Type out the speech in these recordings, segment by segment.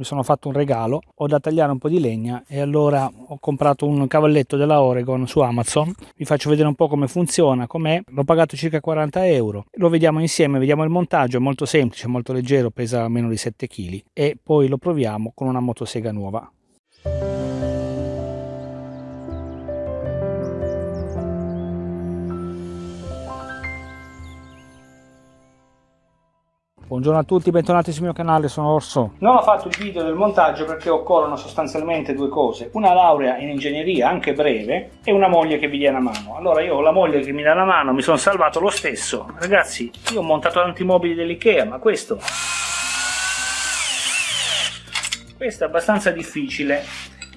mi sono fatto un regalo ho da tagliare un po' di legna e allora ho comprato un cavalletto della Oregon su Amazon. Vi faccio vedere un po' come funziona com'è. L'ho pagato circa 40 euro. Lo vediamo insieme vediamo il montaggio. È molto semplice molto leggero pesa meno di 7 kg e poi lo proviamo con una motosega nuova Buongiorno a tutti, bentornati sul mio canale, sono Orso. Non ho fatto il video del montaggio perché occorrono sostanzialmente due cose, una laurea in ingegneria, anche breve, e una moglie che vi dia una mano. Allora io ho la moglie che mi dà la mano, mi sono salvato lo stesso. Ragazzi, io ho montato tanti mobili dell'Ikea, ma questo... Questo è abbastanza difficile.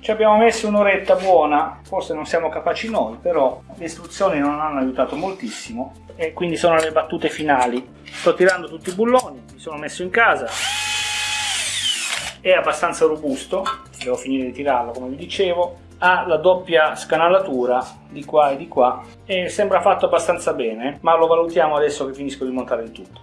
Ci abbiamo messo un'oretta buona, forse non siamo capaci noi, però le istruzioni non hanno aiutato moltissimo e quindi sono le battute finali. Sto tirando tutti i bulloni, mi sono messo in casa, è abbastanza robusto, devo finire di tirarlo come vi dicevo, ha la doppia scanalatura di qua e di qua e sembra fatto abbastanza bene, ma lo valutiamo adesso che finisco di montare il tutto.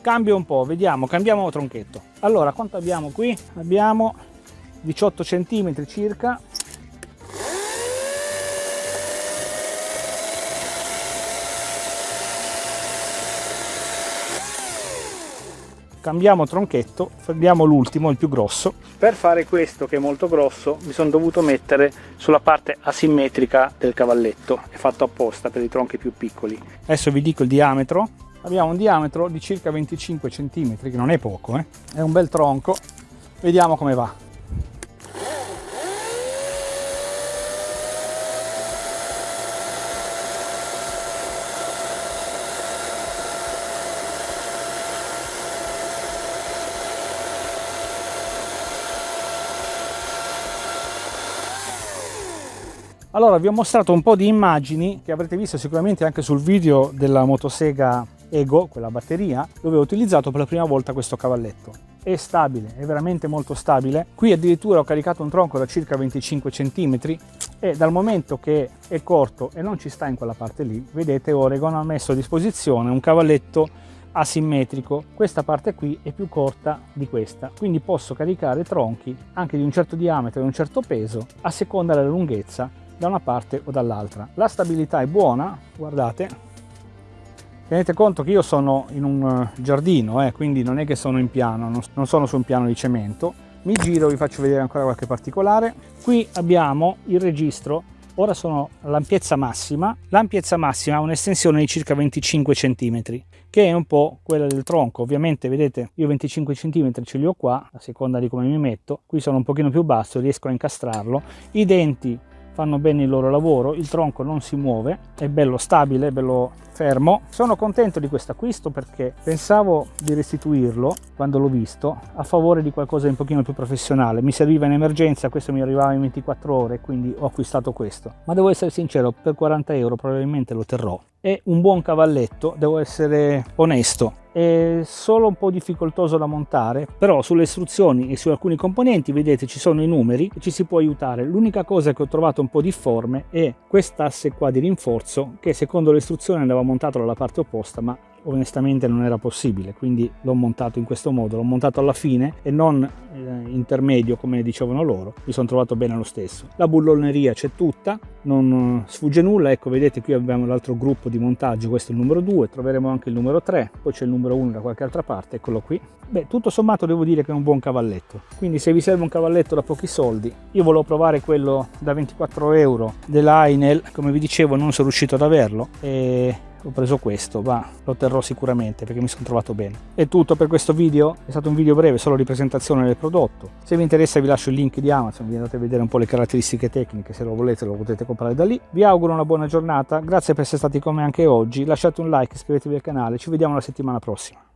Cambio un po' vediamo cambiamo tronchetto. Allora quanto abbiamo qui? Abbiamo 18 centimetri circa. Cambiamo tronchetto prendiamo l'ultimo il più grosso. Per fare questo che è molto grosso mi sono dovuto mettere sulla parte asimmetrica del cavalletto. È fatto apposta per i tronchi più piccoli. Adesso vi dico il diametro abbiamo un diametro di circa 25 cm che non è poco eh? è un bel tronco vediamo come va Allora vi ho mostrato un po' di immagini che avrete visto sicuramente anche sul video della motosega Ego, quella batteria, dove ho utilizzato per la prima volta questo cavalletto. È stabile, è veramente molto stabile. Qui addirittura ho caricato un tronco da circa 25 cm e dal momento che è corto e non ci sta in quella parte lì, vedete Oregon ha messo a disposizione un cavalletto asimmetrico questa parte qui è più corta di questa quindi posso caricare tronchi anche di un certo diametro e un certo peso a seconda della lunghezza da una parte o dall'altra la stabilità è buona guardate Tenete conto che io sono in un eh, giardino, eh, quindi non è che sono in piano, non sono su un piano di cemento. Mi giro, vi faccio vedere ancora qualche particolare. Qui abbiamo il registro, ora sono all'ampiezza massima. L'ampiezza massima ha un'estensione di circa 25 cm, che è un po' quella del tronco. Ovviamente, vedete, io 25 cm ce li ho qua, a seconda di come mi metto. Qui sono un pochino più basso, riesco a incastrarlo. I denti fanno bene il loro lavoro, il tronco non si muove, è bello stabile, è bello fermo. Sono contento di questo acquisto perché pensavo di restituirlo quando l'ho visto a favore di qualcosa di un pochino più professionale. Mi serviva in emergenza, questo mi arrivava in 24 ore, quindi ho acquistato questo. Ma devo essere sincero, per 40 euro probabilmente lo terrò. È un buon cavalletto, devo essere onesto è solo un po' difficoltoso da montare però sulle istruzioni e su alcuni componenti vedete ci sono i numeri e ci si può aiutare. L'unica cosa che ho trovato un po' difforme è quest'asse qua di rinforzo che secondo le istruzioni andava montato dalla parte opposta ma onestamente non era possibile quindi l'ho montato in questo modo l'ho montato alla fine e non eh, intermedio come dicevano loro mi sono trovato bene lo stesso. La bulloneria c'è tutta non eh, sfugge nulla ecco vedete qui abbiamo l'altro gruppo di montaggio questo è il numero 2 troveremo anche il numero 3 poi c'è il numero 1 da qualche altra parte eccolo qui. Beh tutto sommato devo dire che è un buon cavalletto quindi se vi serve un cavalletto da pochi soldi io volevo provare quello da 24 euro della Ainel come vi dicevo non sono riuscito ad averlo e ho preso questo ma lo terrò sicuramente perché mi sono trovato bene. È tutto per questo video è stato un video breve solo di presentazione del prodotto. Se vi interessa vi lascio il link di Amazon vi andate a vedere un po' le caratteristiche tecniche se lo volete lo potete comprare da lì. Vi auguro una buona giornata grazie per essere stati con me anche oggi lasciate un like iscrivetevi al canale ci vediamo la settimana prossima